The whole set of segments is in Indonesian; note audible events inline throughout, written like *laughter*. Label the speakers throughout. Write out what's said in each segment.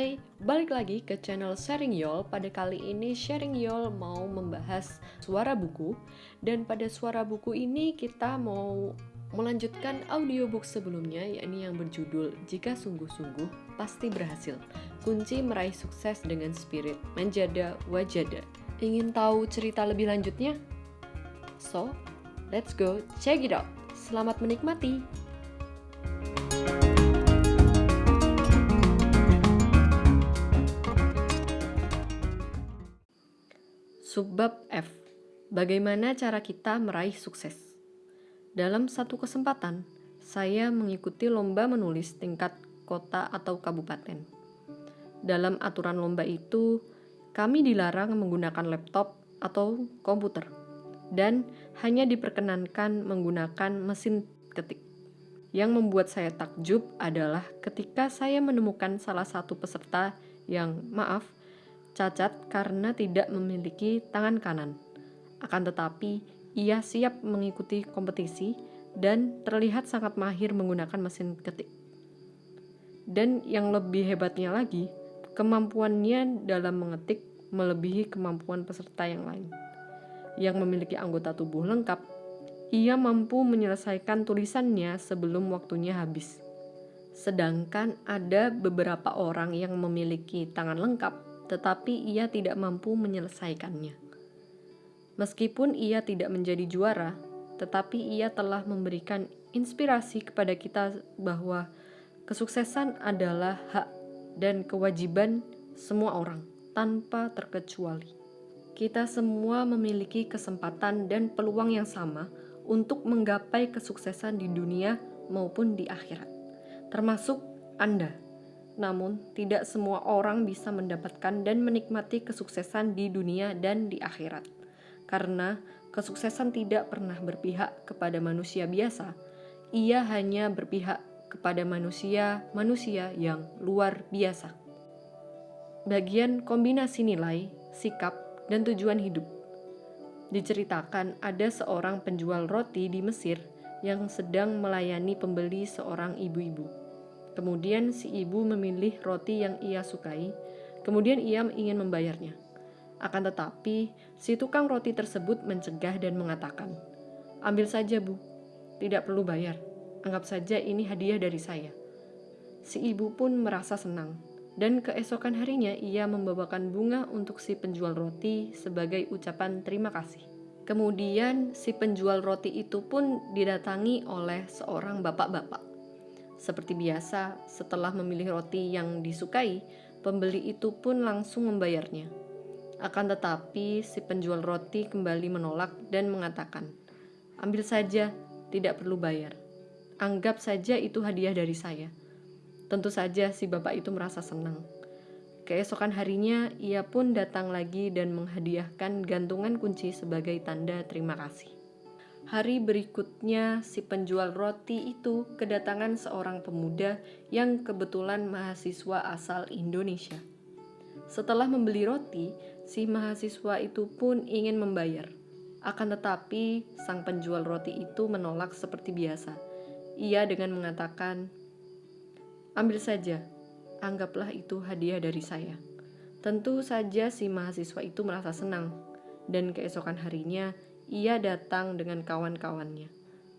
Speaker 1: Hai, balik lagi ke channel Sharing Yol. Pada kali ini Sharing Yol mau membahas suara buku dan pada suara buku ini kita mau melanjutkan audiobook sebelumnya yakni yang berjudul Jika Sungguh-Sungguh Pasti Berhasil. Kunci meraih sukses dengan spirit menjada wajada. Ingin tahu cerita lebih lanjutnya? So, let's go check it out. Selamat menikmati. Subbab F. Bagaimana cara kita meraih sukses? Dalam satu kesempatan, saya mengikuti lomba menulis tingkat kota atau kabupaten. Dalam aturan lomba itu, kami dilarang menggunakan laptop atau komputer dan hanya diperkenankan menggunakan mesin ketik. Yang membuat saya takjub adalah ketika saya menemukan salah satu peserta yang, maaf, cacat karena tidak memiliki tangan kanan. Akan tetapi, ia siap mengikuti kompetisi dan terlihat sangat mahir menggunakan mesin ketik. Dan yang lebih hebatnya lagi, kemampuannya dalam mengetik melebihi kemampuan peserta yang lain. Yang memiliki anggota tubuh lengkap, ia mampu menyelesaikan tulisannya sebelum waktunya habis. Sedangkan ada beberapa orang yang memiliki tangan lengkap tetapi ia tidak mampu menyelesaikannya. Meskipun ia tidak menjadi juara, tetapi ia telah memberikan inspirasi kepada kita bahwa kesuksesan adalah hak dan kewajiban semua orang tanpa terkecuali. Kita semua memiliki kesempatan dan peluang yang sama untuk menggapai kesuksesan di dunia maupun di akhirat, termasuk Anda namun, tidak semua orang bisa mendapatkan dan menikmati kesuksesan di dunia dan di akhirat, karena kesuksesan tidak pernah berpihak kepada manusia biasa. Ia hanya berpihak kepada manusia-manusia yang luar biasa. Bagian kombinasi nilai, sikap, dan tujuan hidup diceritakan ada seorang penjual roti di Mesir yang sedang melayani pembeli seorang ibu-ibu. Kemudian si ibu memilih roti yang ia sukai, kemudian ia ingin membayarnya. Akan tetapi, si tukang roti tersebut mencegah dan mengatakan, "Ambil saja, Bu. Tidak perlu bayar. Anggap saja ini hadiah dari saya." Si ibu pun merasa senang, dan keesokan harinya ia membawakan bunga untuk si penjual roti sebagai ucapan terima kasih. Kemudian si penjual roti itu pun didatangi oleh seorang bapak-bapak. Seperti biasa, setelah memilih roti yang disukai, pembeli itu pun langsung membayarnya. Akan tetapi, si penjual roti kembali menolak dan mengatakan, "Ambil saja, tidak perlu bayar. Anggap saja itu hadiah dari saya." Tentu saja si bapak itu merasa senang. Keesokan harinya, ia pun datang lagi dan menghadiahkan gantungan kunci sebagai tanda terima kasih. Hari berikutnya, si penjual roti itu kedatangan seorang pemuda yang kebetulan mahasiswa asal Indonesia. Setelah membeli roti, si mahasiswa itu pun ingin membayar. Akan tetapi, sang penjual roti itu menolak seperti biasa. Ia dengan mengatakan, "Ambil saja, anggaplah itu hadiah dari saya." Tentu saja si mahasiswa itu merasa senang, dan keesokan harinya ia datang dengan kawan-kawannya.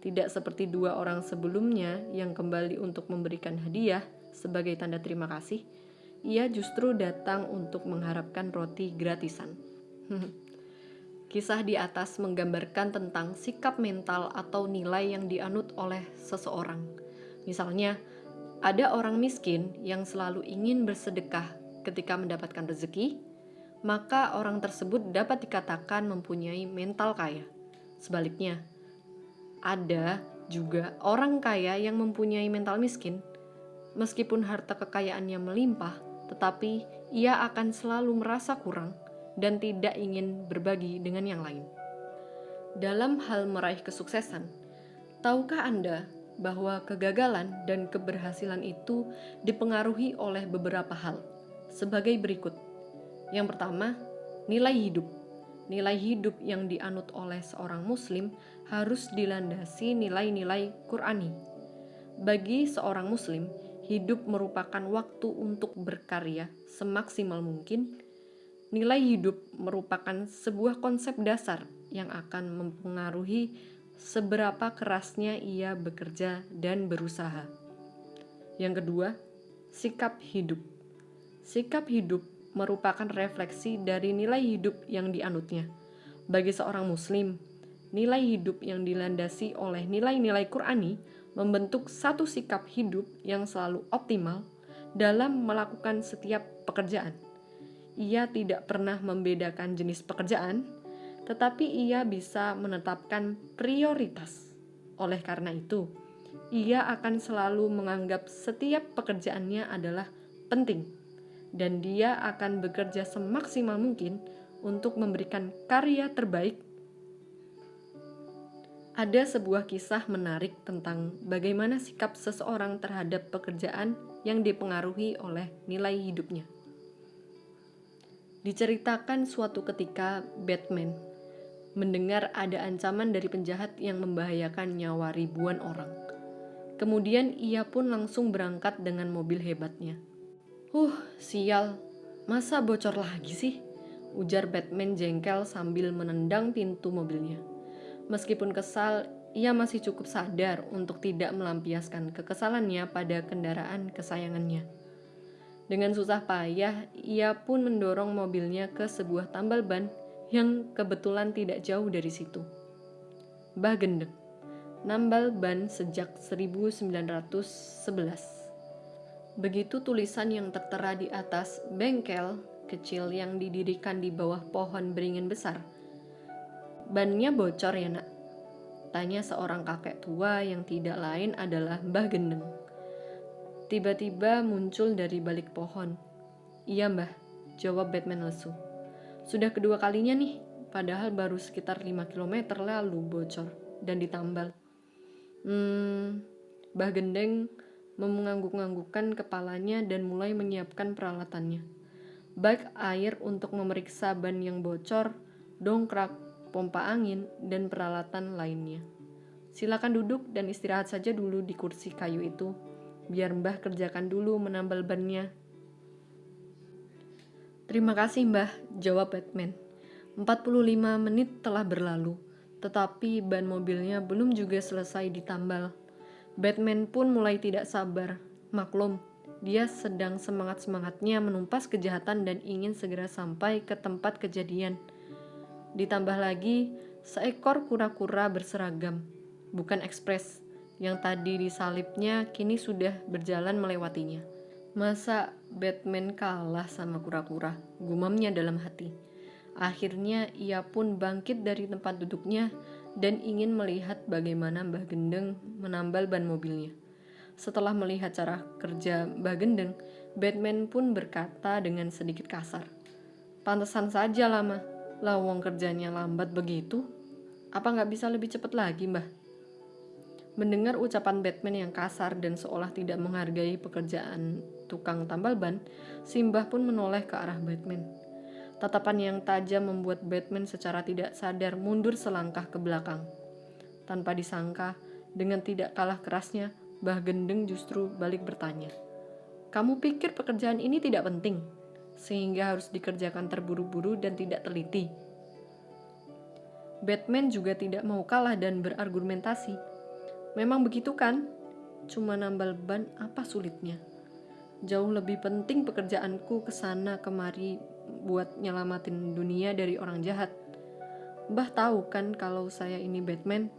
Speaker 1: Tidak seperti dua orang sebelumnya yang kembali untuk memberikan hadiah sebagai tanda terima kasih, ia justru datang untuk mengharapkan roti gratisan. *laughs* Kisah di atas menggambarkan tentang sikap mental atau nilai yang dianut oleh seseorang. Misalnya, ada orang miskin yang selalu ingin bersedekah ketika mendapatkan rezeki, maka orang tersebut dapat dikatakan mempunyai mental kaya. Sebaliknya, ada juga orang kaya yang mempunyai mental miskin. Meskipun harta kekayaannya melimpah, tetapi ia akan selalu merasa kurang dan tidak ingin berbagi dengan yang lain. Dalam hal meraih kesuksesan, tahukah Anda bahwa kegagalan dan keberhasilan itu dipengaruhi oleh beberapa hal sebagai berikut? Yang pertama, nilai hidup. Nilai hidup yang dianut oleh seorang Muslim harus dilandasi nilai-nilai Qurani. Bagi seorang Muslim, hidup merupakan waktu untuk berkarya semaksimal mungkin, nilai hidup merupakan sebuah konsep dasar yang akan mempengaruhi seberapa kerasnya ia bekerja dan berusaha. Yang kedua, sikap hidup. Sikap hidup merupakan refleksi dari nilai hidup yang dianutnya. Bagi seorang Muslim, nilai hidup yang dilandasi oleh nilai-nilai Qurani membentuk satu sikap hidup yang selalu optimal dalam melakukan setiap pekerjaan. Ia tidak pernah membedakan jenis pekerjaan, tetapi ia bisa menetapkan prioritas. Oleh karena itu, ia akan selalu menganggap setiap pekerjaannya adalah penting, dan dia akan bekerja semaksimal mungkin untuk memberikan karya terbaik. Ada sebuah kisah menarik tentang bagaimana sikap seseorang terhadap pekerjaan yang dipengaruhi oleh nilai hidupnya. Diceritakan suatu ketika Batman mendengar ada ancaman dari penjahat yang membahayakan nyawa ribuan orang. Kemudian ia pun langsung berangkat dengan mobil hebatnya. Huh, sial, masa bocor lagi sih? Ujar Batman jengkel sambil menendang pintu mobilnya. Meskipun kesal, ia masih cukup sadar untuk tidak melampiaskan kekesalannya pada kendaraan kesayangannya. Dengan susah payah, ia pun mendorong mobilnya ke sebuah tambal ban yang kebetulan tidak jauh dari situ. Bah Gendeng, nambal ban sejak 1911. Begitu tulisan yang tertera di atas bengkel kecil yang didirikan di bawah pohon beringin besar. Bannya bocor ya nak? Tanya seorang kakek tua yang tidak lain adalah Mbah Gendeng. Tiba-tiba muncul dari balik pohon. Iya mbah, jawab Batman lesu. Sudah kedua kalinya nih, padahal baru sekitar 5 km lalu bocor dan ditambal. Hmm, Bah Gendeng mengangguk-anggukkan kepalanya dan mulai menyiapkan peralatannya. Baik air untuk memeriksa ban yang bocor, dongkrak, pompa angin, dan peralatan lainnya. Silakan duduk dan istirahat saja dulu di kursi kayu itu, biar Mbah kerjakan dulu menambal bannya Terima kasih mbah, jawab Batman. 45 menit telah berlalu, tetapi ban mobilnya belum juga selesai ditambal. Batman pun mulai tidak sabar. Maklum, dia sedang semangat-semangatnya menumpas kejahatan dan ingin segera sampai ke tempat kejadian. Ditambah lagi, seekor kura-kura berseragam, bukan ekspres, yang tadi disalipnya kini sudah berjalan melewatinya. Masa Batman kalah sama kura-kura? Gumamnya dalam hati. Akhirnya ia pun bangkit dari tempat duduknya dan ingin melihat bagaimana Mbah Gendeng menambal ban mobilnya. Setelah melihat cara kerja Mbah Gendeng, Batman pun berkata dengan sedikit kasar. Pantesan saja lama, lawang kerjanya lambat begitu. Apa nggak bisa lebih cepat lagi, Mbah? Mendengar ucapan Batman yang kasar dan seolah tidak menghargai pekerjaan tukang tambal ban, Simbah pun menoleh ke arah Batman. Tatapan yang tajam membuat Batman secara tidak sadar mundur selangkah ke belakang. Tanpa disangka, dengan tidak kalah kerasnya, Bah Gendeng justru balik bertanya. Kamu pikir pekerjaan ini tidak penting, sehingga harus dikerjakan terburu-buru dan tidak teliti. Batman juga tidak mau kalah dan berargumentasi. Memang begitu kan? Cuma nambal ban apa sulitnya? Jauh lebih penting pekerjaanku ke sana kemari buat nyelamatin dunia dari orang jahat. Mbah tahu kan kalau saya ini Batman?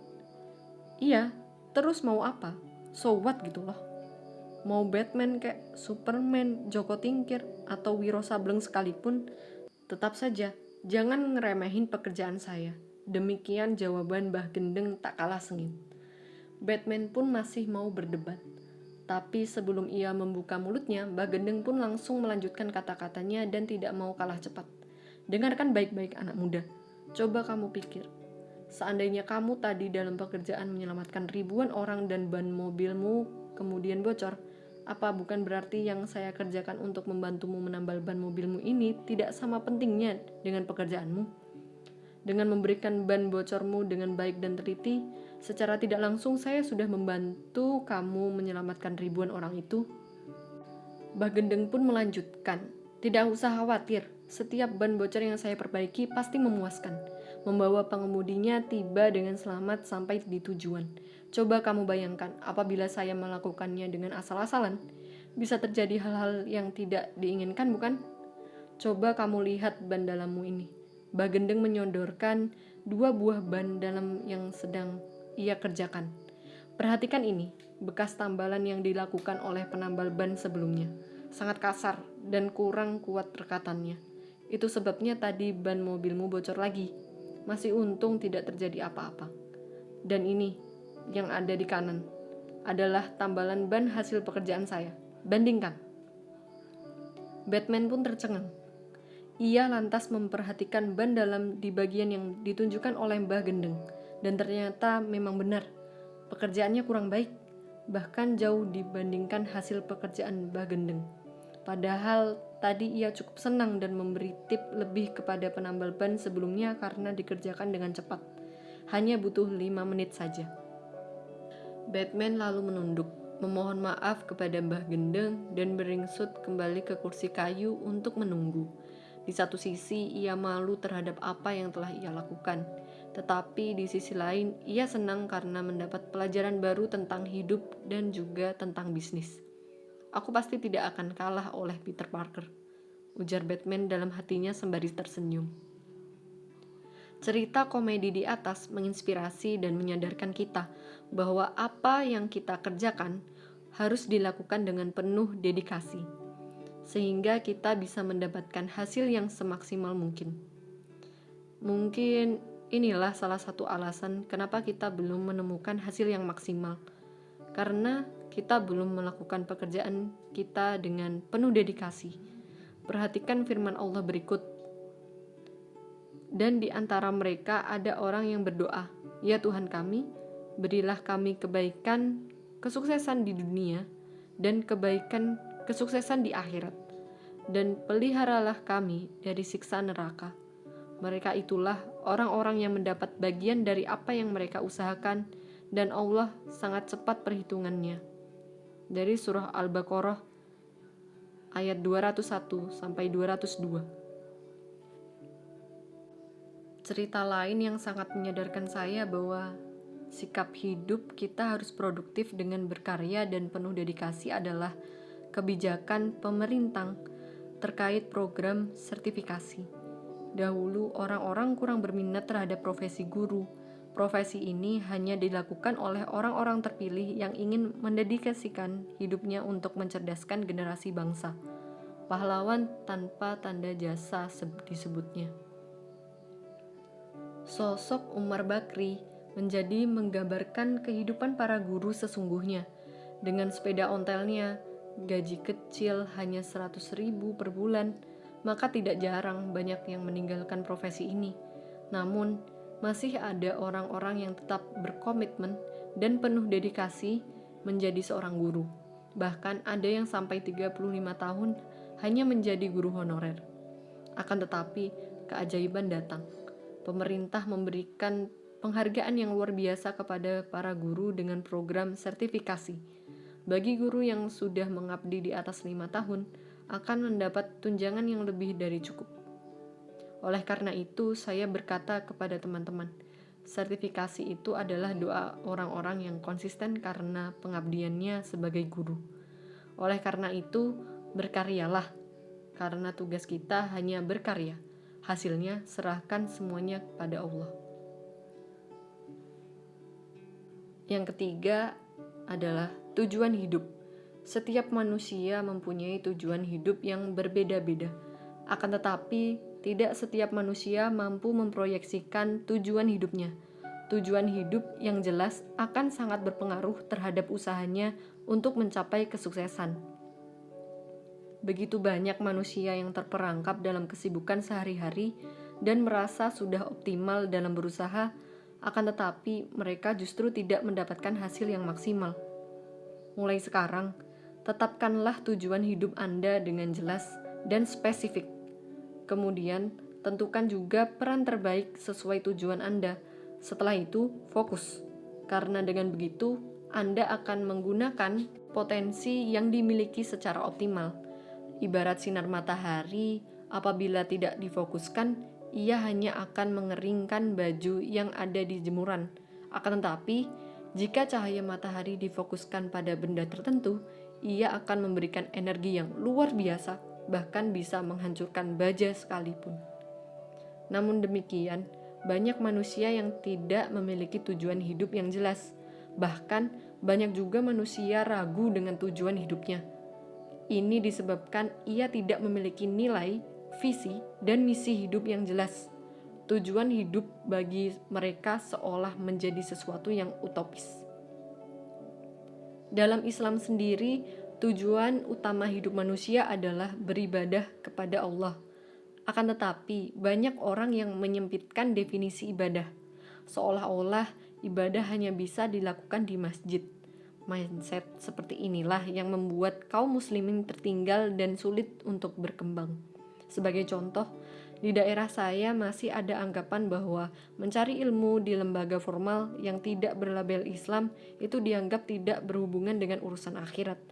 Speaker 1: Iya, terus mau apa? So what gitu loh. Mau Batman kayak Superman, Joko Tingkir, atau Wiro Sableng sekalipun, tetap saja jangan ngeremehin pekerjaan saya. Demikian jawaban Mbah Gendeng tak kalah sengit. Batman pun masih mau berdebat. Tapi sebelum ia membuka mulutnya, Mbak Gendeng pun langsung melanjutkan kata-katanya dan tidak mau kalah cepat. Dengarkan baik-baik anak muda. Coba kamu pikir. Seandainya kamu tadi dalam pekerjaan menyelamatkan ribuan orang dan ban mobilmu kemudian bocor, apa bukan berarti yang saya kerjakan untuk membantumu menambal ban mobilmu ini tidak sama pentingnya dengan pekerjaanmu? Dengan memberikan ban bocormu dengan baik dan teliti, Secara tidak langsung saya sudah membantu kamu menyelamatkan ribuan orang itu. Bah Gendeng pun melanjutkan, tidak usah khawatir, setiap ban bocor yang saya perbaiki pasti memuaskan. Membawa pengemudinya tiba dengan selamat sampai di tujuan. Coba kamu bayangkan, apabila saya melakukannya dengan asal-asalan, bisa terjadi hal-hal yang tidak diinginkan bukan? Coba kamu lihat ban dalammu ini. Bah Gendeng menyodorkan dua buah ban dalam yang sedang ia kerjakan. Perhatikan ini, bekas tambalan yang dilakukan oleh penambal ban sebelumnya. Sangat kasar dan kurang kuat rekatannya. Itu sebabnya tadi ban mobilmu bocor lagi. Masih untung tidak terjadi apa-apa. Dan ini, yang ada di kanan, adalah tambalan ban hasil pekerjaan saya. Bandingkan. Batman pun tercengang. Ia lantas memperhatikan ban dalam di bagian yang ditunjukkan oleh Mbah Gendeng. Dan ternyata memang benar. Pekerjaannya kurang baik. Bahkan jauh dibandingkan hasil pekerjaan Mbah Gendeng. Padahal Tadi ia cukup senang dan memberi tip lebih kepada penambal ban sebelumnya karena dikerjakan dengan cepat. Hanya butuh lima menit saja. Batman lalu menunduk, memohon maaf kepada Mbah Gendeng dan beringsut kembali ke kursi kayu untuk menunggu. Di satu sisi, ia malu terhadap apa yang telah ia lakukan, tetapi di sisi lain, ia senang karena mendapat pelajaran baru tentang hidup dan juga tentang bisnis. Aku pasti tidak akan kalah oleh Peter Parker, ujar Batman dalam hatinya sembari tersenyum. Cerita komedi di atas menginspirasi dan menyadarkan kita bahwa apa yang kita kerjakan harus dilakukan dengan penuh dedikasi, sehingga kita bisa mendapatkan hasil yang semaksimal mungkin. Mungkin inilah salah satu alasan kenapa kita belum menemukan hasil yang maksimal, karena kita belum melakukan pekerjaan kita dengan penuh dedikasi. Perhatikan firman Allah berikut. Dan di antara mereka ada orang yang berdoa, "Ya Tuhan kami, berilah kami kebaikan, kesuksesan di dunia, dan kebaikan, kesuksesan di akhirat, dan peliharalah kami dari siksa neraka." Mereka itulah orang-orang yang mendapat bagian dari apa yang mereka usahakan, dan Allah sangat cepat perhitungannya dari surah Al-Baqarah ayat 201 sampai 202. Cerita lain yang sangat menyadarkan saya bahwa sikap hidup kita harus produktif dengan berkarya dan penuh dedikasi adalah kebijakan pemerintah terkait program sertifikasi. Dahulu orang-orang kurang berminat terhadap profesi guru, Profesi ini hanya dilakukan oleh orang-orang terpilih yang ingin mendedikasikan hidupnya untuk mencerdaskan generasi bangsa. Pahlawan tanpa tanda jasa disebutnya. Sosok Umar Bakri menjadi menggambarkan kehidupan para guru sesungguhnya. Dengan sepeda ontelnya, gaji kecil hanya 100 ribu per bulan, maka tidak jarang banyak yang meninggalkan profesi ini. Namun, masih ada orang-orang yang tetap berkomitmen dan penuh dedikasi menjadi seorang guru. Bahkan ada yang sampai 35 tahun hanya menjadi guru honorer. Akan tetapi, keajaiban datang. Pemerintah memberikan penghargaan yang luar biasa kepada para guru dengan program sertifikasi. Bagi guru yang sudah mengabdi di atas lima tahun, akan mendapat tunjangan yang lebih dari cukup. Oleh karena itu, saya berkata kepada teman-teman, sertifikasi itu adalah doa orang-orang yang konsisten karena pengabdiannya sebagai guru. Oleh karena itu, berkaryalah, karena tugas kita hanya berkarya. Hasilnya, serahkan semuanya kepada Allah. Yang ketiga adalah tujuan hidup. Setiap manusia mempunyai tujuan hidup yang berbeda-beda, akan tetapi tidak setiap manusia mampu memproyeksikan tujuan hidupnya. Tujuan hidup yang jelas akan sangat berpengaruh terhadap usahanya untuk mencapai kesuksesan. Begitu banyak manusia yang terperangkap dalam kesibukan sehari-hari dan merasa sudah optimal dalam berusaha, akan tetapi mereka justru tidak mendapatkan hasil yang maksimal. Mulai sekarang, tetapkanlah tujuan hidup Anda dengan jelas dan spesifik Kemudian, tentukan juga peran terbaik sesuai tujuan Anda. Setelah itu, fokus. Karena dengan begitu, Anda akan menggunakan potensi yang dimiliki secara optimal Ibarat sinar matahari, apabila tidak difokuskan, ia hanya akan mengeringkan baju yang ada di jemuran. Akan tetapi, jika cahaya matahari difokuskan pada benda tertentu, ia akan memberikan energi yang luar biasa, bahkan bisa menghancurkan baja sekalipun. Namun demikian, banyak manusia yang tidak memiliki tujuan hidup yang jelas. Bahkan, banyak juga manusia ragu dengan tujuan hidupnya. Ini disebabkan ia tidak memiliki nilai, visi, dan misi hidup yang jelas tujuan hidup bagi mereka seolah menjadi sesuatu yang utopis. Dalam Islam sendiri, tujuan utama hidup manusia adalah beribadah kepada Allah. Akan tetapi, banyak orang yang menyempitkan definisi ibadah, seolah-olah ibadah hanya bisa dilakukan di masjid. Mindset seperti inilah yang membuat kaum muslimin tertinggal dan sulit untuk berkembang. Sebagai contoh, di daerah saya masih ada anggapan bahwa mencari ilmu di lembaga formal yang tidak berlabel Islam itu dianggap tidak berhubungan dengan urusan akhirat.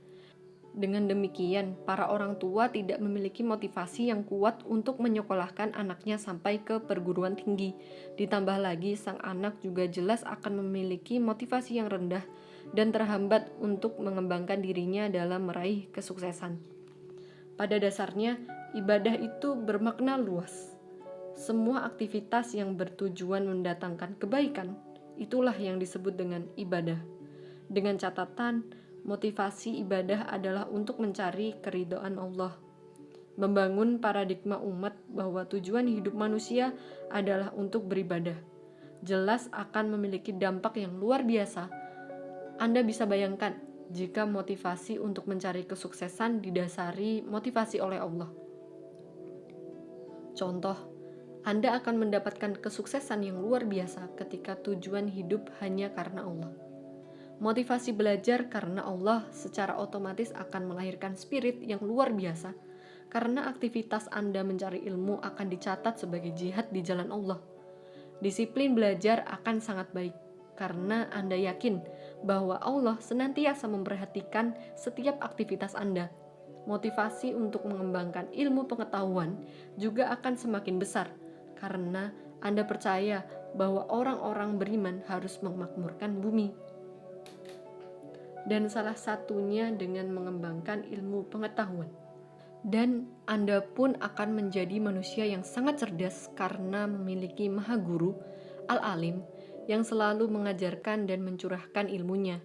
Speaker 1: Dengan demikian, para orang tua tidak memiliki motivasi yang kuat untuk menyekolahkan anaknya sampai ke perguruan tinggi. Ditambah lagi, sang anak juga jelas akan memiliki motivasi yang rendah dan terhambat untuk mengembangkan dirinya dalam meraih kesuksesan. Pada dasarnya, ibadah itu bermakna luas. Semua aktivitas yang bertujuan mendatangkan kebaikan, itulah yang disebut dengan ibadah. Dengan catatan, motivasi ibadah adalah untuk mencari keridhaan Allah. Membangun paradigma umat bahwa tujuan hidup manusia adalah untuk beribadah. Jelas akan memiliki dampak yang luar biasa. Anda bisa bayangkan jika motivasi untuk mencari kesuksesan didasari motivasi oleh Allah. Contoh, Anda akan mendapatkan kesuksesan yang luar biasa ketika tujuan hidup hanya karena Allah. Motivasi belajar karena Allah secara otomatis akan melahirkan spirit yang luar biasa karena aktivitas Anda mencari ilmu akan dicatat sebagai jihad di jalan Allah. Disiplin belajar akan sangat baik karena Anda yakin bahwa Allah senantiasa memperhatikan setiap aktivitas Anda motivasi untuk mengembangkan ilmu pengetahuan juga akan semakin besar karena Anda percaya bahwa orang-orang beriman harus memakmurkan bumi. Dan salah satunya dengan mengembangkan ilmu pengetahuan. Dan Anda pun akan menjadi manusia yang sangat cerdas karena memiliki maha guru, al-alim, yang selalu mengajarkan dan mencurahkan ilmunya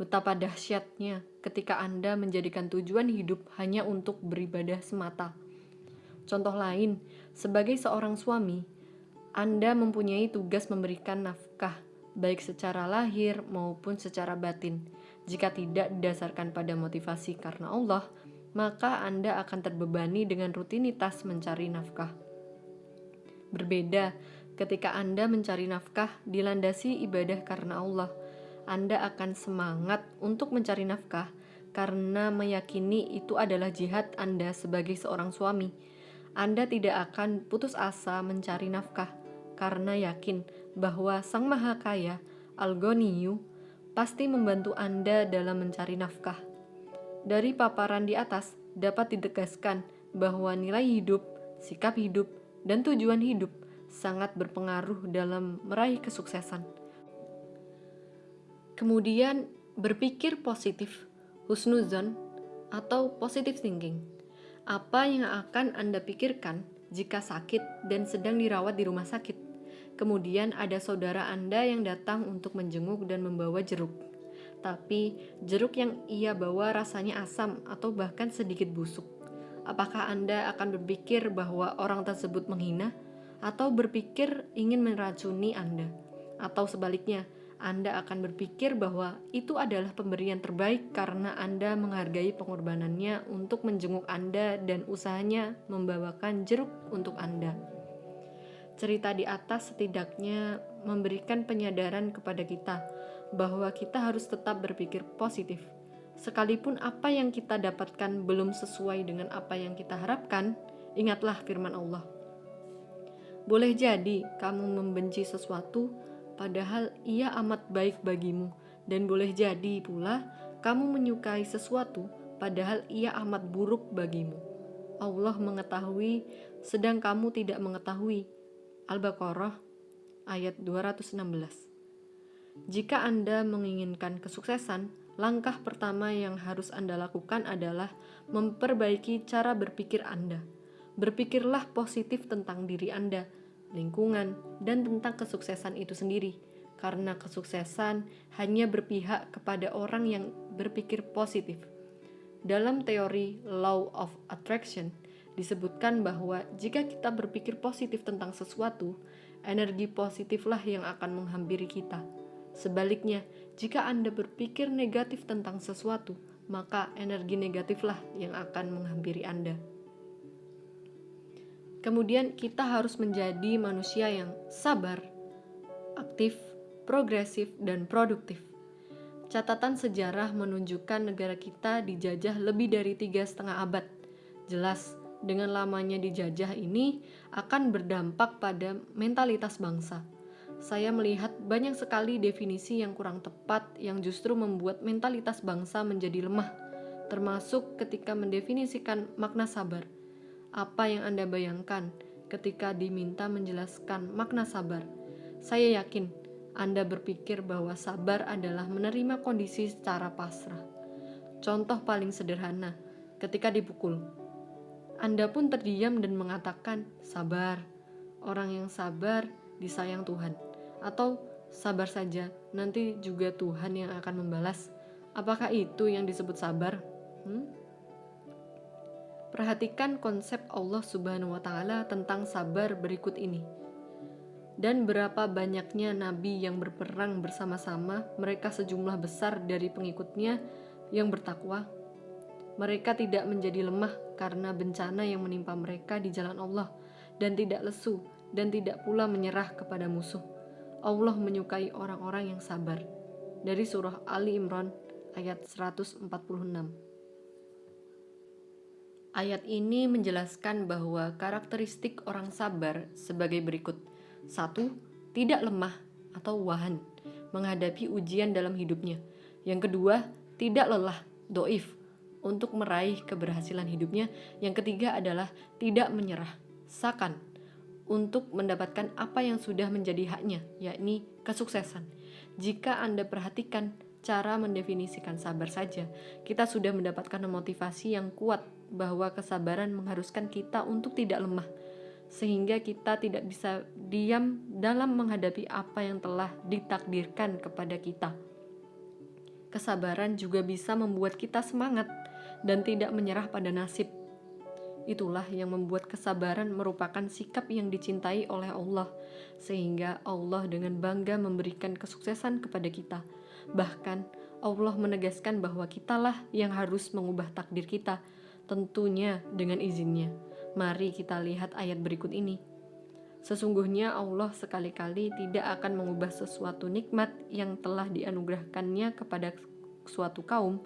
Speaker 1: Betapa dahsyatnya ketika Anda menjadikan tujuan hidup hanya untuk beribadah semata. Contoh lain, sebagai seorang suami, Anda mempunyai tugas memberikan nafkah, baik secara lahir maupun secara batin. Jika tidak didasarkan pada motivasi karena Allah, maka Anda akan terbebani dengan rutinitas mencari nafkah. Berbeda ketika Anda mencari nafkah dilandasi ibadah karena Allah anda akan semangat untuk mencari nafkah karena meyakini itu adalah jihad Anda sebagai seorang suami. Anda tidak akan putus asa mencari nafkah karena yakin bahwa Sang Maha Kaya, Algoniyu, pasti membantu Anda dalam mencari nafkah. Dari paparan di atas dapat ditegaskan bahwa nilai hidup, sikap hidup, dan tujuan hidup sangat berpengaruh dalam meraih kesuksesan. Kemudian berpikir positif, husnuzon, atau positive thinking. Apa yang akan Anda pikirkan jika sakit dan sedang dirawat di rumah sakit? Kemudian ada saudara Anda yang datang untuk menjenguk dan membawa jeruk. Tapi jeruk yang ia bawa rasanya asam atau bahkan sedikit busuk. Apakah Anda akan berpikir bahwa orang tersebut menghina atau berpikir ingin meracuni Anda? Atau sebaliknya, anda akan berpikir bahwa itu adalah pemberian terbaik karena Anda menghargai pengorbanannya untuk menjenguk Anda dan usahanya membawakan jeruk untuk Anda. Cerita di atas setidaknya memberikan penyadaran kepada kita bahwa kita harus tetap berpikir positif. Sekalipun apa yang kita dapatkan belum sesuai dengan apa yang kita harapkan, ingatlah firman Allah. Boleh jadi kamu membenci sesuatu, padahal ia amat baik bagimu, dan boleh jadi pula kamu menyukai sesuatu, padahal ia amat buruk bagimu. Allah mengetahui sedang kamu tidak mengetahui. Al-Baqarah ayat 216. Jika Anda menginginkan kesuksesan, langkah pertama yang harus Anda lakukan adalah memperbaiki cara berpikir Anda. Berpikirlah positif tentang diri Anda, lingkungan, dan tentang kesuksesan itu sendiri, karena kesuksesan hanya berpihak kepada orang yang berpikir positif. Dalam teori Law of Attraction, disebutkan bahwa jika kita berpikir positif tentang sesuatu, energi positiflah yang akan menghampiri kita. Sebaliknya, jika Anda berpikir negatif tentang sesuatu, maka energi negatiflah yang akan menghampiri Anda. Kemudian, kita harus menjadi manusia yang sabar, aktif, progresif, dan produktif. Catatan sejarah menunjukkan negara kita dijajah lebih dari tiga setengah abad. Jelas, dengan lamanya dijajah ini akan berdampak pada mentalitas bangsa saya melihat banyak sekali definisi yang kurang tepat yang justru membuat mentalitas bangsa menjadi lemah, termasuk ketika mendefinisikan makna sabar. Apa yang Anda bayangkan ketika diminta menjelaskan makna sabar? Saya yakin Anda berpikir bahwa sabar adalah menerima kondisi secara pasrah. Contoh paling sederhana, ketika dipukul, Anda pun terdiam dan mengatakan, "Sabar." Orang yang sabar disayang Tuhan atau sabar saja, nanti juga Tuhan yang akan membalas. Apakah itu yang disebut sabar? Hmm? Perhatikan konsep Allah Subhanahu wa Ta'ala tentang sabar berikut ini. Dan berapa banyaknya nabi yang berperang bersama-sama, mereka sejumlah besar dari pengikutnya yang bertakwa. Mereka tidak menjadi lemah karena bencana yang menimpa mereka di jalan Allah, dan tidak lesu, dan tidak pula menyerah kepada musuh Allah menyukai orang-orang yang sabar. Dari surah Ali Imran ayat 146. Ayat ini menjelaskan bahwa karakteristik orang sabar sebagai berikut. Satu, tidak lemah atau wahan menghadapi ujian dalam hidupnya. Yang kedua, tidak lelah, doif, untuk meraih keberhasilan hidupnya. Yang ketiga adalah tidak menyerah, sakan, untuk mendapatkan apa yang sudah menjadi haknya, yakni kesuksesan. Jika Anda perhatikan cara mendefinisikan sabar saja, kita sudah mendapatkan motivasi yang kuat bahwa kesabaran mengharuskan kita untuk tidak lemah, sehingga kita tidak bisa diam dalam menghadapi apa yang telah ditakdirkan kepada kita. Kesabaran juga bisa membuat kita semangat dan tidak menyerah pada nasib Itulah yang membuat kesabaran merupakan sikap yang dicintai oleh Allah, sehingga Allah dengan bangga memberikan kesuksesan kepada kita. Bahkan, Allah menegaskan bahwa kitalah yang harus mengubah takdir kita, tentunya dengan izinnya. Mari kita lihat ayat berikut ini. Sesungguhnya Allah sekali-kali tidak akan mengubah sesuatu nikmat yang telah dianugerahkannya kepada suatu kaum,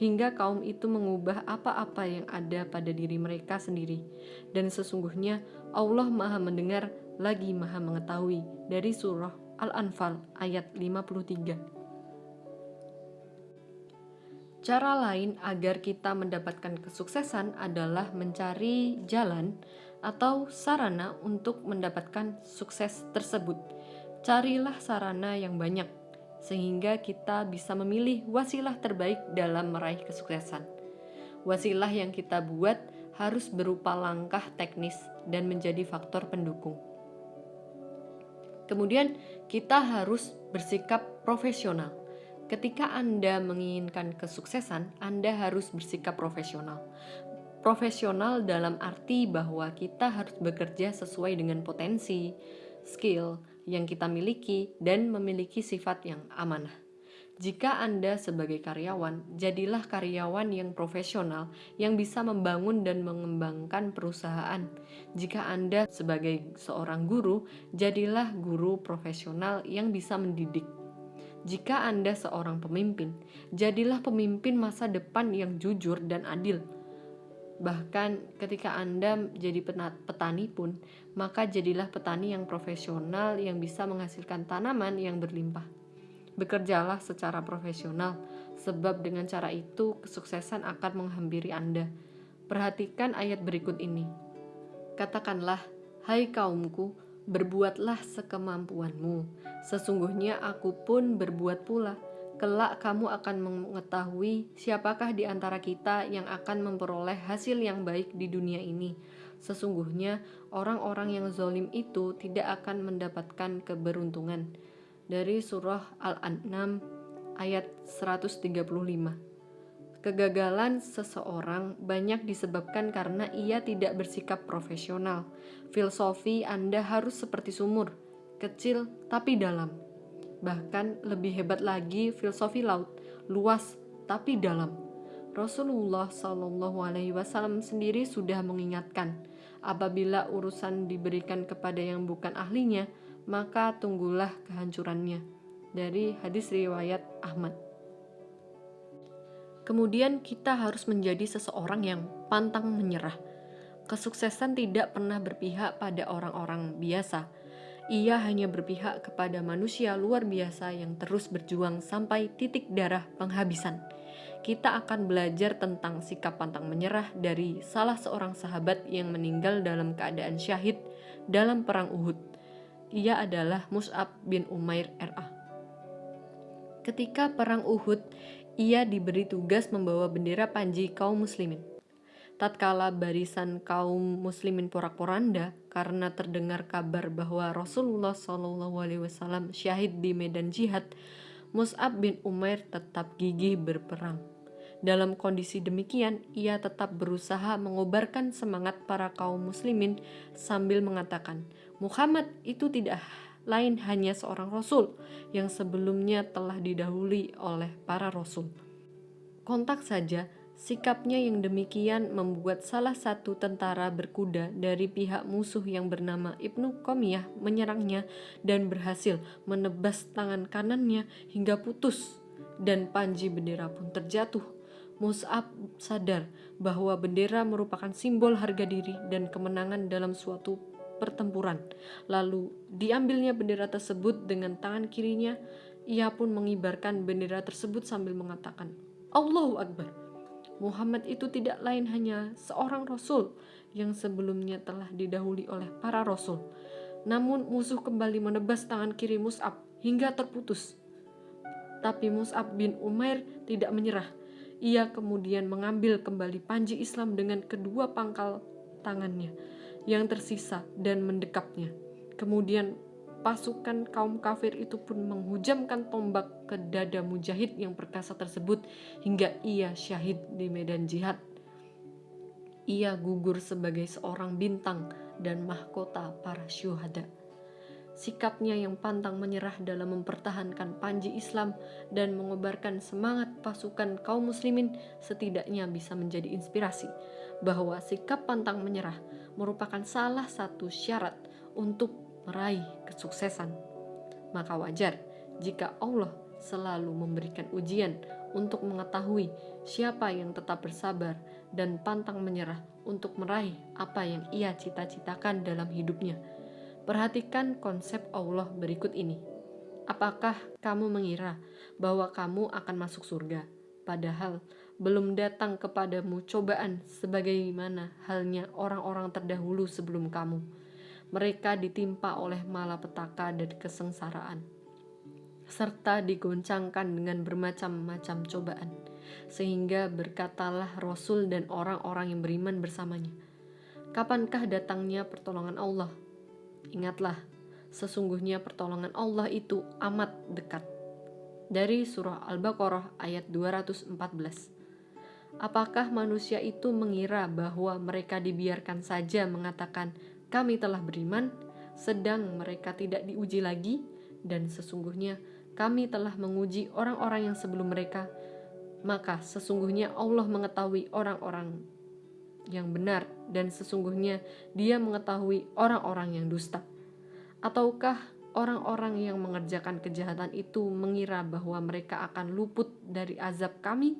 Speaker 1: hingga kaum itu mengubah apa-apa yang ada pada diri mereka sendiri. Dan sesungguhnya Allah Maha mendengar lagi Maha mengetahui dari surah Al-Anfal ayat 53. Cara lain agar kita mendapatkan kesuksesan adalah mencari jalan atau sarana untuk mendapatkan sukses tersebut. Carilah sarana yang banyak sehingga kita bisa memilih wasilah terbaik dalam meraih kesuksesan. Wasilah yang kita buat harus berupa langkah teknis dan menjadi faktor pendukung. Kemudian, kita harus bersikap profesional. Ketika Anda menginginkan kesuksesan, Anda harus bersikap profesional. Profesional dalam arti bahwa kita harus bekerja sesuai dengan potensi, skill, yang kita miliki dan memiliki sifat yang amanah. Jika Anda sebagai karyawan, jadilah karyawan yang profesional yang bisa membangun dan mengembangkan perusahaan. Jika Anda sebagai seorang guru, jadilah guru profesional yang bisa mendidik. Jika Anda seorang pemimpin, jadilah pemimpin masa depan yang jujur dan adil Bahkan ketika Anda jadi petani pun, maka jadilah petani yang profesional yang bisa menghasilkan tanaman yang berlimpah. Bekerjalah secara profesional, sebab dengan cara itu kesuksesan akan menghampiri Anda. Perhatikan ayat berikut ini. Katakanlah, hai kaumku, berbuatlah sekemampuanmu. Sesungguhnya aku pun berbuat pula. Kelak kamu akan mengetahui siapakah di antara kita yang akan memperoleh hasil yang baik di dunia ini. Sesungguhnya orang-orang yang zolim itu tidak akan mendapatkan keberuntungan. Dari surah Al-An'am ayat 135 Kegagalan seseorang banyak disebabkan karena ia tidak bersikap profesional. Filosofi Anda harus seperti sumur, kecil tapi dalam. Bahkan lebih hebat lagi filosofi laut, luas tapi dalam. Rasulullah Shallallahu Alaihi Wasallam sendiri sudah mengingatkan, apabila urusan diberikan kepada yang bukan ahlinya, maka tunggulah kehancurannya. Dari hadis riwayat Ahmad. Kemudian kita harus menjadi seseorang yang pantang menyerah. Kesuksesan tidak pernah berpihak pada orang-orang biasa. Ia hanya berpihak kepada manusia luar biasa yang terus berjuang sampai titik darah penghabisan. Kita akan belajar tentang sikap pantang menyerah dari salah seorang sahabat yang meninggal dalam keadaan syahid dalam perang Uhud. Ia adalah Mus'ab bin Umair RA. Ketika perang Uhud, ia diberi tugas membawa bendera panji kaum muslimin. Tatkala barisan kaum muslimin porak-poranda karena terdengar kabar bahwa Rasulullah SAW syahid di medan jihad, Mus'ab bin Umair tetap gigih berperang. Dalam kondisi demikian, ia tetap berusaha mengobarkan semangat para kaum muslimin sambil mengatakan, Muhammad itu tidak lain hanya seorang rasul yang sebelumnya telah didahului oleh para rasul. Kontak saja, sikapnya yang demikian membuat salah satu tentara berkuda dari pihak musuh yang bernama Ibnu Komiyah menyerangnya dan berhasil menebas tangan kanannya hingga putus dan panji bendera pun terjatuh. Mus'ab sadar bahwa bendera merupakan simbol harga diri dan kemenangan dalam suatu pertempuran. Lalu diambilnya bendera tersebut dengan tangan kirinya. Ia pun mengibarkan bendera tersebut sambil mengatakan, Allahu Akbar. Muhammad itu tidak lain hanya seorang rasul yang sebelumnya telah didahului oleh para rasul. Namun musuh kembali menebas tangan kiri Mus'ab hingga terputus. Tapi Mus'ab bin Umair tidak menyerah. Ia kemudian mengambil kembali panji Islam dengan kedua pangkal tangannya yang tersisa dan mendekapnya. Kemudian pasukan kaum kafir itu pun menghujamkan tombak ke dada mujahid yang perkasa tersebut hingga ia syahid di medan jihad. Ia gugur sebagai seorang bintang dan mahkota para syuhada. Sikapnya yang pantang menyerah dalam mempertahankan panji Islam dan mengobarkan semangat pasukan kaum muslimin setidaknya bisa menjadi inspirasi bahwa sikap pantang menyerah merupakan salah satu syarat untuk meraih kesuksesan. Maka wajar jika Allah selalu memberikan ujian untuk mengetahui siapa yang tetap bersabar dan pantang menyerah untuk meraih apa yang ia cita-citakan dalam hidupnya. Perhatikan konsep Allah berikut ini. Apakah kamu mengira bahwa kamu akan masuk surga, padahal belum datang kepadamu cobaan sebagaimana halnya orang-orang terdahulu sebelum kamu. Mereka ditimpa oleh malapetaka dan kesengsaraan, serta digoncangkan dengan bermacam-macam cobaan, sehingga berkatalah Rasul dan orang-orang yang beriman bersamanya, Kapankah datangnya pertolongan Allah? Ingatlah, sesungguhnya pertolongan Allah itu amat dekat. Dari surah Al-Baqarah ayat 214. Apakah manusia itu mengira bahwa mereka dibiarkan saja mengatakan, "Kami telah beriman," sedang mereka tidak diuji lagi, dan sesungguhnya kami telah menguji orang-orang yang sebelum mereka? Maka sesungguhnya Allah mengetahui orang-orang yang benar, dan sesungguhnya Dia mengetahui orang-orang yang dusta. Ataukah orang-orang yang mengerjakan kejahatan itu mengira bahwa mereka akan luput dari azab Kami?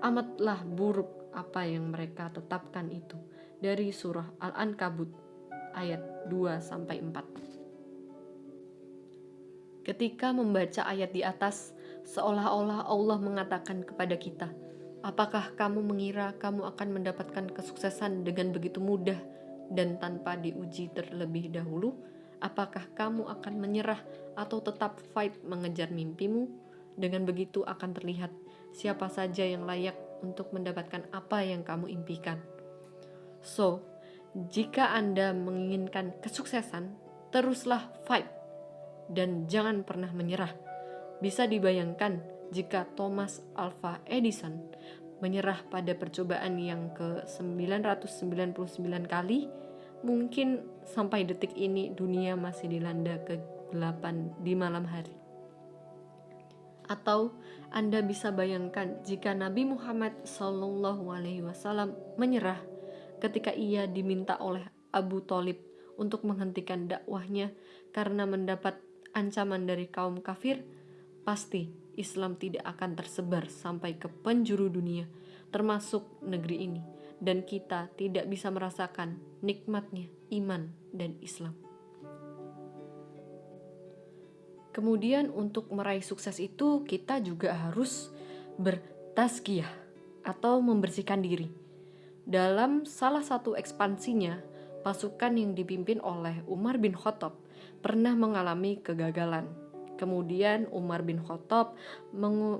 Speaker 1: Amatlah buruk apa yang mereka tetapkan itu dari surah Al-Ankabut ayat 2 sampai 4. Ketika membaca ayat di atas, seolah-olah Allah mengatakan kepada kita, Apakah kamu mengira kamu akan mendapatkan kesuksesan dengan begitu mudah dan tanpa diuji terlebih dahulu? Apakah kamu akan menyerah atau tetap fight mengejar mimpimu? Dengan begitu akan terlihat siapa saja yang layak untuk mendapatkan apa yang kamu impikan. So, jika Anda menginginkan kesuksesan, teruslah fight dan jangan pernah menyerah. Bisa dibayangkan jika Thomas Alva Edison menyerah pada percobaan yang ke-999 kali, mungkin sampai detik ini dunia masih dilanda kegelapan di malam hari. Atau Anda bisa bayangkan jika Nabi Muhammad SAW menyerah ketika ia diminta oleh Abu Talib untuk menghentikan dakwahnya karena mendapat ancaman dari kaum kafir, pasti Islam tidak akan tersebar sampai ke penjuru dunia, termasuk negeri ini, dan kita tidak bisa merasakan nikmatnya iman dan Islam. Kemudian untuk meraih sukses itu kita juga harus bertazkiyah atau membersihkan diri. Dalam salah satu ekspansinya, pasukan yang dipimpin oleh Umar bin Khattab pernah mengalami kegagalan Kemudian Umar bin Khattab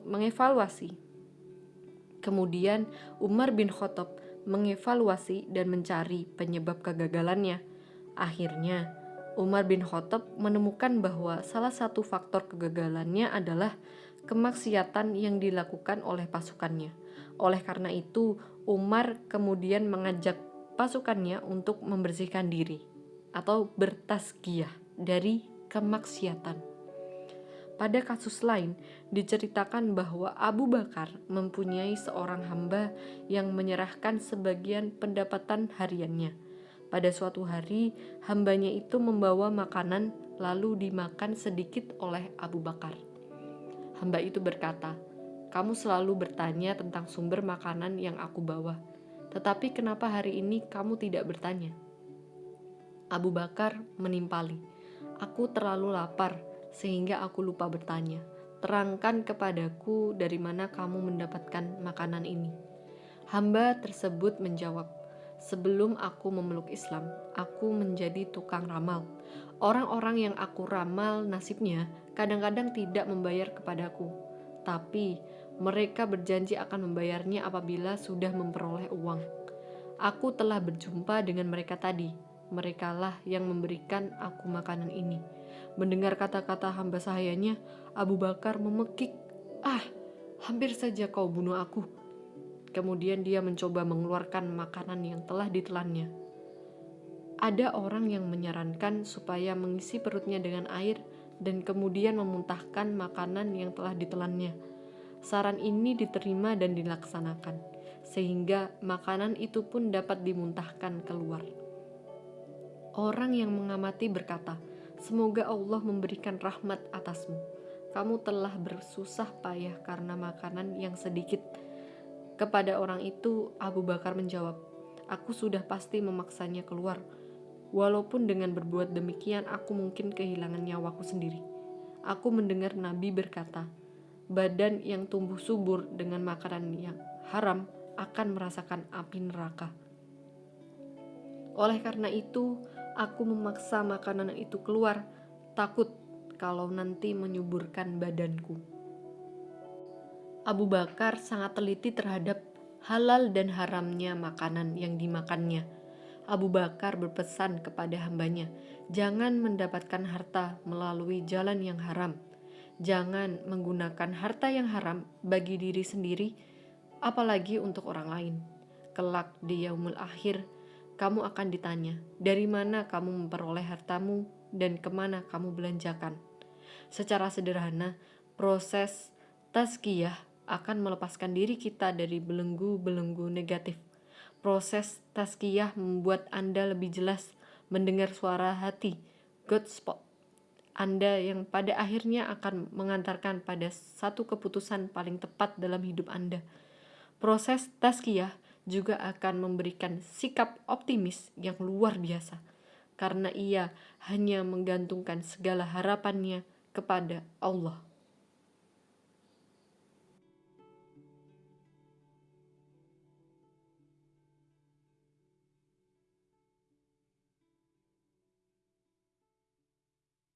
Speaker 1: mengevaluasi. Kemudian Umar bin Khattab mengevaluasi dan mencari penyebab kegagalannya. Akhirnya, Umar bin Khattab menemukan bahwa salah satu faktor kegagalannya adalah kemaksiatan yang dilakukan oleh pasukannya. Oleh karena itu, Umar kemudian mengajak pasukannya untuk membersihkan diri atau bertasgiyah dari kemaksiatan. Pada kasus lain, diceritakan bahwa Abu Bakar mempunyai seorang hamba yang menyerahkan sebagian pendapatan hariannya. Pada suatu hari, hambanya itu membawa makanan lalu dimakan sedikit oleh Abu Bakar. Hamba itu berkata, "Kamu selalu bertanya tentang sumber makanan yang aku bawa, tetapi kenapa hari ini kamu tidak bertanya?" Abu Bakar menimpali, "Aku terlalu lapar." sehingga aku lupa bertanya. Terangkan kepadaku dari mana kamu mendapatkan makanan ini. Hamba tersebut menjawab, Sebelum aku memeluk Islam, aku menjadi tukang ramal. Orang-orang yang aku ramal nasibnya kadang-kadang tidak membayar kepadaku, tapi mereka berjanji akan membayarnya apabila sudah memperoleh uang. Aku telah berjumpa dengan mereka tadi. Merekalah yang memberikan aku makanan ini Mendengar kata-kata hamba sahayanya, Abu Bakar memekik, "Ah, hampir saja kau bunuh aku." Kemudian dia mencoba mengeluarkan makanan yang telah ditelannya. Ada orang yang menyarankan supaya mengisi perutnya dengan air dan kemudian memuntahkan makanan yang telah ditelannya. Saran ini diterima dan dilaksanakan, sehingga makanan itu pun dapat dimuntahkan keluar. Orang yang mengamati berkata, Semoga Allah memberikan rahmat atasmu. Kamu telah bersusah payah karena makanan yang sedikit. Kepada orang itu, Abu Bakar menjawab, "Aku sudah pasti memaksanya keluar. Walaupun dengan berbuat demikian, aku mungkin kehilangan nyawaku sendiri." Aku mendengar Nabi berkata, "Badan yang tumbuh subur dengan makanan yang haram akan merasakan api neraka." Oleh karena itu, Aku memaksa makanan itu keluar, takut kalau nanti menyuburkan badanku. Abu Bakar sangat teliti terhadap halal dan haramnya makanan yang dimakannya. Abu Bakar berpesan kepada hambanya, jangan mendapatkan harta melalui jalan yang haram. Jangan menggunakan harta yang haram bagi diri sendiri, apalagi untuk orang lain. Kelak di yaumul akhir, kamu akan ditanya, dari mana kamu memperoleh hartamu dan ke mana kamu belanjakan. Secara sederhana, proses tazkiyah akan melepaskan diri kita dari belenggu-belenggu negatif. Proses tazkiyah membuat Anda lebih jelas mendengar suara hati, God spot. Anda yang pada akhirnya akan mengantarkan pada satu keputusan paling tepat dalam hidup Anda. Proses tazkiyah juga akan memberikan sikap optimis yang luar biasa karena ia hanya menggantungkan segala harapannya kepada Allah.